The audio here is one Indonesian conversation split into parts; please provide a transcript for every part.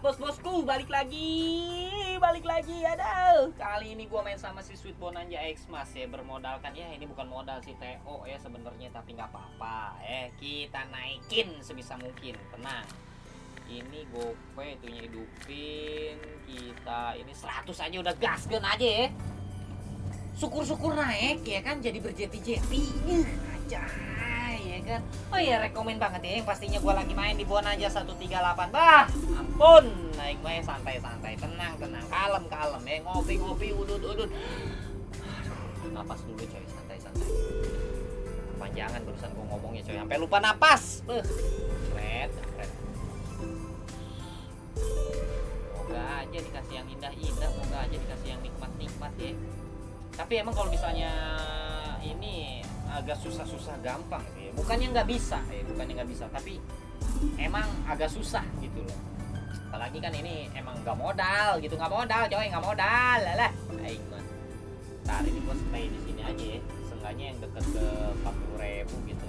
bos-bosku balik lagi, balik lagi. Aduh, kali ini gua main sama si Sweet Bonanza X Mas ya bermodalkan ya ini bukan modal si TO ya sebenarnya tapi nggak apa-apa eh kita naikin sebisa mungkin tenang. Ini gope itunya hidupin kita ini 100 aja udah gaskan aja ya. Syukur-syukur naik ya kan jadi berjeti-jeti. Aja kan. Oh iya rekomen banget ya yang pastinya gua lagi main di Bonanza 138. Bah, ampun. Naik main santai-santai, tenang, tenang, kalem, kalem ya. Ngopi-ngopi, udut-udut. Napas dulu coy, santai-santai. Panjangan barusan gua ngomongnya coy, sampai lupa napas. Beuh. Keren, keren. Moga aja dikasih yang indah-indah, moga aja dikasih yang nikmat-nikmat ya. Tapi emang kalau misalnya ini agak susah-susah gampang. Bukannya nggak bisa, ya. bukannya nggak bisa, tapi emang agak susah gitu loh. Apalagi kan ini emang nggak modal gitu, nggak modal, coy, nggak modal, lah. Aing mah. Ntar ini gua stay di sini aja ya. Seenggaknya yang deket ke 40 ribu gitu.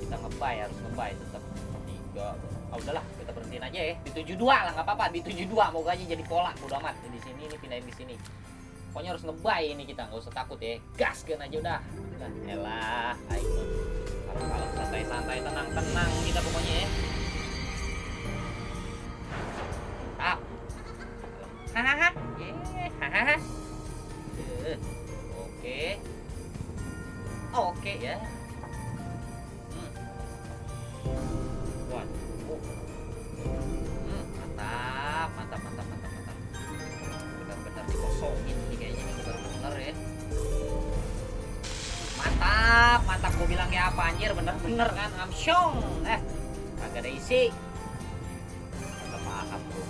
Kita ngebay harus ngebay tetap tiga. Oh, udahlah, kita berhentiin aja ya. Di 72 lah, nggak apa-apa. Di 72 moga aja jadi pola, udah amat. Di sini ini pindahin di sini pokoknya harus ngebay ini kita nggak usah takut ya. Gaskan aja udah. Udah elah ayo kalau santai-santai tenang-tenang kita pokoknya ya. Ah. Hahaha. Hahaha. Oke. Oke ya. Hmm. hmm, mantap mantap mantap mantap mantap. Benar-benar dikosongin bener-bener ya. Mantap mantap. Gue bilang ya apa anjir? Bener-bener kan? Amsyong. Eh kagak ada isi. Udah paham bro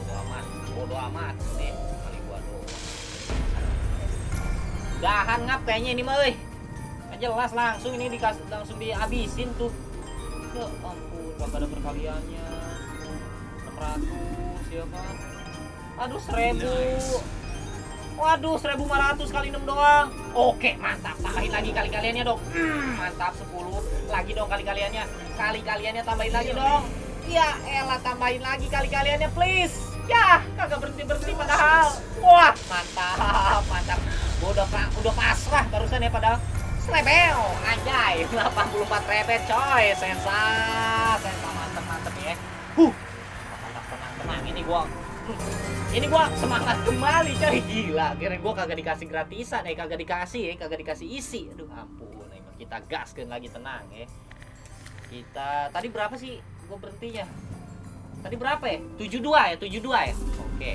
bodo amat bodo amat. Nih kali gua doang. Udahan ngap kayaknya ini mah jelas langsung ini dikasih langsung dihabisin tuh. Ya ampun kagak ada perkaliannya. 600 ya kan? Aduh seribu Waduh 1500 kali 6 doang. Oke mantap. Tambahin lagi kali-kaliannya dong. Hmm, Mantap 10 Lagi dong kali-kaliannya Kali-kaliannya tambahin lagi dong. Ya elah tambahin lagi kali-kaliannya please. Ya kagak berhenti-berhenti padahal. Wah mantap Mantap. Gua udah, udah pasrah barusan ya padahal. Srebel Anjay. 84 rebet coy. Sensa Sensa mantep-mantep ya. Huh. Tenang-tenang Ini gua ini gua semangat kembali coy. Gila kira gua kagak dikasih gratisan eh kagak dikasih ya kagak dikasih isi. Aduh ampun emang kita gaskan lagi tenang ya kita tadi berapa sih gua berhentinya? Tadi berapa ya? 72 ya 72 ya? Oke.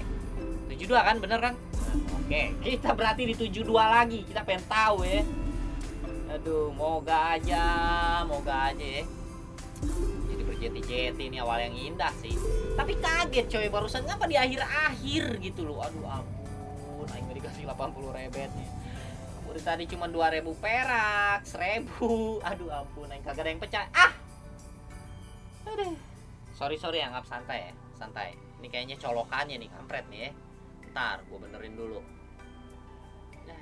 72 kan bener kan? Nah, oke. Kita berarti di 72 lagi kita pengen tahu ya aduh moga aja moga aja ya jadi berjeti-jeti ini awal yang indah sih. Tapi kaget coy barusan. Ngapa di akhir-akhir gitu loh? Aduh ampun aing dikasih 80 rebet nih udah tadi cuma 2000 perak 1000 aduh ampun aing kagak ada yang pecah. Ah! Aduh. Sorry sorry anggap santai ya santai. Ini kayaknya colokannya nih kampret nih ya. Ntar gue benerin dulu. Nah,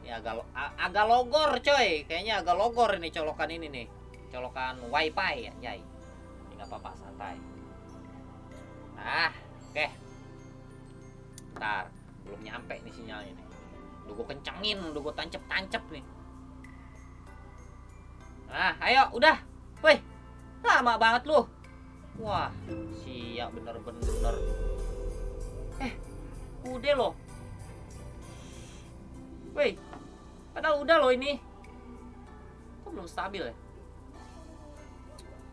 ini agak agak logor coy. Kayaknya agak logor ini colokan ini nih colokan wifi ya ini nggak apa-apa santai. Nah oke. Ntar belum nyampe nih sinyalnya nih udah gue kencengin udah gue tancep-tancep nih. Nah ayo udah. Woi lama banget lu. Wah siap bener-bener. Eh udah loh. Woi padahal udah loh ini. Kok belum stabil ya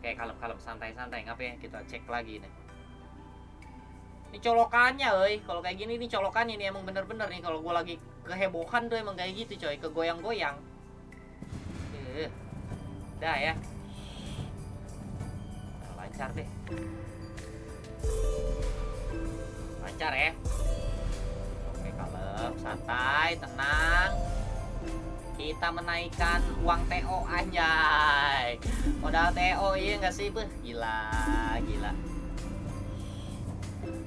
Oke, kalem-kalem santai-santai ngapain kita cek lagi nih. Ini colokannya, euy. Kalau kayak gini nih colokannya nih emang bener-bener nih kalau gua lagi kehebohan tuh emang kayak gitu, coy, kegoyang-goyang. Eh. Dah ya. Lancar deh. Lancar ya. Oke, kalem, santai, tenang kita menaikkan uang TO anjay. Modal TO iya nggak sih Beuh, gila gila.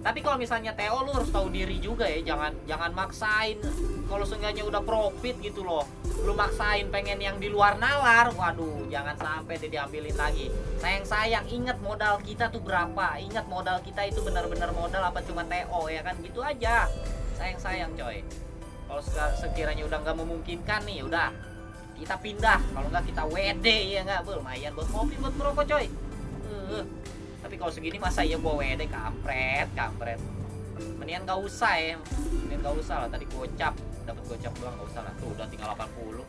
Tapi kalau misalnya Theo lu harus tahu diri juga ya. Jangan jangan maksain kalau seenggaknya udah profit gitu loh. Lu maksain pengen yang di luar nalar. Waduh jangan sampai dia diambilin lagi. Sayang sayang ingat modal kita tuh berapa. Ingat modal kita itu benar-benar modal apa cuma TO ya kan? Gitu aja. Sayang sayang coy kalau sekiranya udah nggak memungkinkan nih udah. Kita pindah. Kalau nggak kita WD ya nggak? Lumayan buat kopi buat merokok coy. Uh tapi kalau segini masa iya bawa WD kampret kampret. Mendingan gak usah ya. Mendingan gak usah lah. Tadi gocap dapat gocap doang gak usah lah. Tuh udah tinggal 80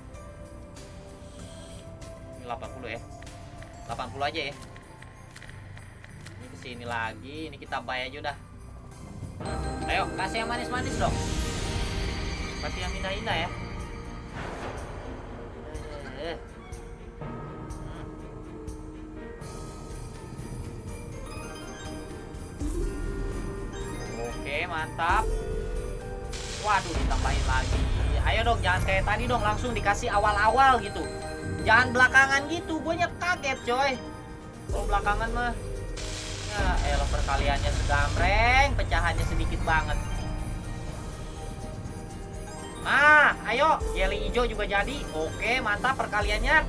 ini 80 ya. 80 aja ya. Ini ke sini lagi ini kita bayar aja udah. Ayo kasih yang manis-manis dong kasih yang indah-indah ya. Eh. mantap. Waduh ditambahin lagi. Ayo dong jangan kayak tadi dong langsung dikasih awal-awal gitu. Jangan belakangan gitu gue kaget coy. Kalau belakangan mah ya elah perkaliannya segamreng pecahannya sedikit banget Nah, ayo, jelly hijau juga jadi. Oke, mantap perkaliannya.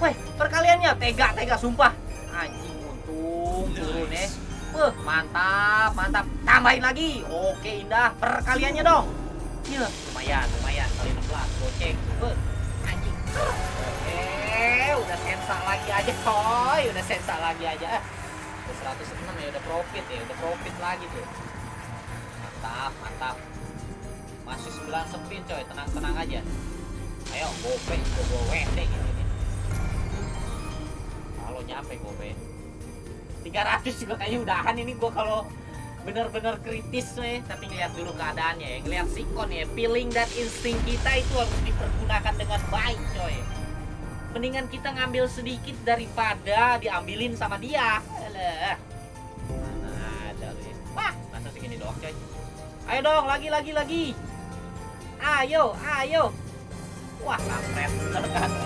Weh, perkaliannya tega, tega sumpah. Anjing untung turun ya. Uh, mantap, mantap. Tambahin lagi. Oke, indah. Perkaliannya dong. Ya, lumayan, lumayan. Kali 16. Goceng. Uh, anjing. Oke, udah sensa lagi aja, coy. Udah sensa lagi aja. Udah 106 ya, udah profit ya. Udah profit lagi tuh. Mantap, mantap. Masih 9 sepin, coy. Tenang-tenang aja. Ayo, gope. Gue wendeng ini. Kalau nyampe gope. 300 juga kayaknya udahan ini gua kalau bener-bener kritis nih tapi ngeliat dulu keadaannya ya ngeliat sikon ya feeling dan insting kita itu harus dipergunakan dengan baik coy mendingan kita ngambil sedikit daripada diambilin sama dia Alah. mana ada lu ya wah masa segini doang coy ayo dong lagi lagi lagi ayo ayo. Wah kampret.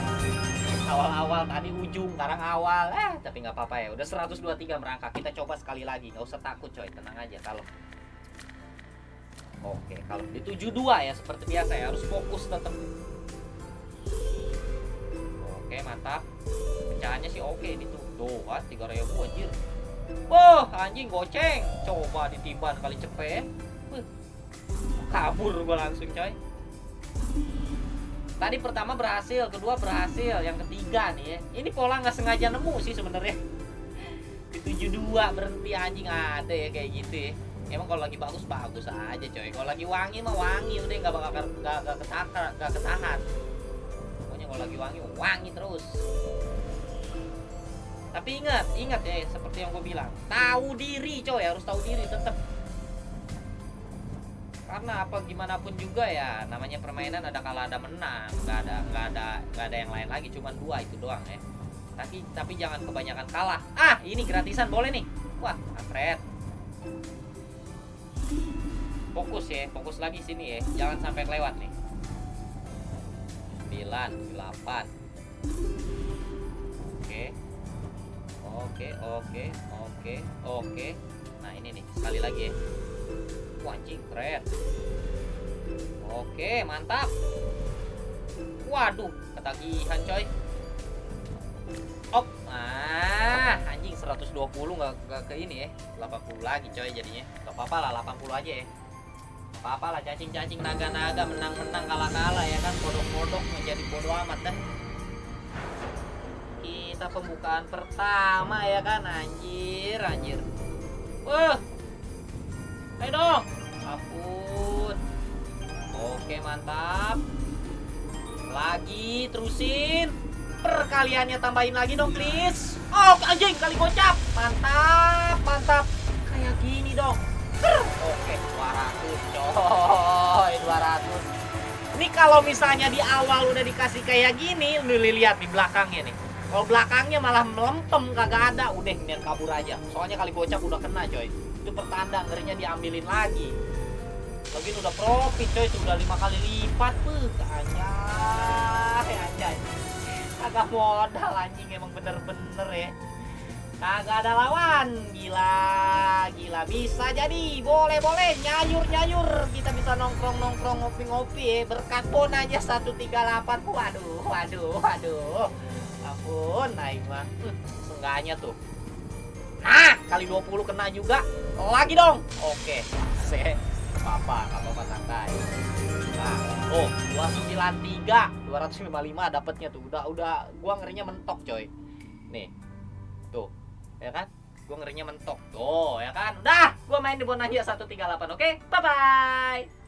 Awal-awal tadi ujung sekarang awal. Eh tapi nggak apa-apa ya. Udah 123 merangkak. Kita coba sekali lagi. Nggak usah takut coy. Tenang aja kalau oke kalau di 72 ya seperti biasa ya. Harus fokus tetap oke mantap pecahannya sih oke ini tuh. Tuh kan 3000 anjir. Oh, anjing goceng. Coba ditiban kali cepet. Kabur gua langsung, coy. Tadi pertama berhasil, kedua berhasil, yang ketiga nih ya. Ini pola nggak sengaja nemu sih sebenarnya. Di 72 berhenti anjing ada ya kayak gitu ya. Emang kalau lagi bagus bagus aja coy. Kalau lagi wangi mah wangi udah nggak bakal nggak nggak ketahan nggak ketahan. Pokoknya kalau lagi wangi wangi terus. Tapi ingat, ingat ya seperti yang gue bilang, tahu diri coy harus tahu diri tetap karena apa gimana pun juga ya namanya permainan ada kalah ada menang nggak ada nggak ada nggak ada yang lain lagi cuma dua itu doang ya. Tapi tapi jangan kebanyakan kalah. Ah ini gratisan boleh nih. Wah keren fokus ya fokus lagi sini ya. Jangan sampai lewat nih. 9 8 oke. Oke oke oke oke. Nah ini nih sekali lagi ya Anjing keren. Oke, mantap. Waduh, ketagihan coy. Op. Ah, anjing 120 nggak nggak ke ini ya. 80 lagi coy jadinya. Gak apa-apa lah 80 aja ya. Apa-apa lah cacing-cacing naga-naga menang-menang kalah-kalah ya kan bodok-bodok menjadi bodoh amat dah. Kita pembukaan pertama ya kan anjir anjir. Wah, Ayo dong. Oke, mantap. Lagi, terusin. Perkaliannya tambahin lagi dong, please. Oh, anjing, kali gocap. Mantap, mantap. Kayak gini dong. Oke, 200, coy. 200. Ini kalau misalnya di awal udah dikasih kayak gini, lu lihat di belakangnya nih. Kalau belakangnya malah melempem kagak ada, udah biar kabur aja. Soalnya kali gocap udah kena, coy itu pertanda ngerinya diambilin lagi lagi udah profit coy itu lima kali lipat tuh anjay anjay agak modal anjing emang bener-bener ya Kagak ada lawan. Gila, gila bisa jadi. Boleh, boleh. Nyayur, nyayur. Kita bisa nongkrong, nongkrong, ngopi-ngopi ya. Berkat bon aja 138. Waduh, waduh, waduh. Ampun, naik mah. Hmm, tuh. Nah, kali 20 kena juga. Lagi dong. Oke. Se. Apa-apa, apa-apa santai. Nah, oh, 293, 255 dapatnya tuh. Udah udah gua ngerinya mentok, coy. Nih. Tuh. Ya kan? Gua ngerinya mentok. Tuh, ya kan? Udah, gua main di Bonanza 138. Oke? Bye bye.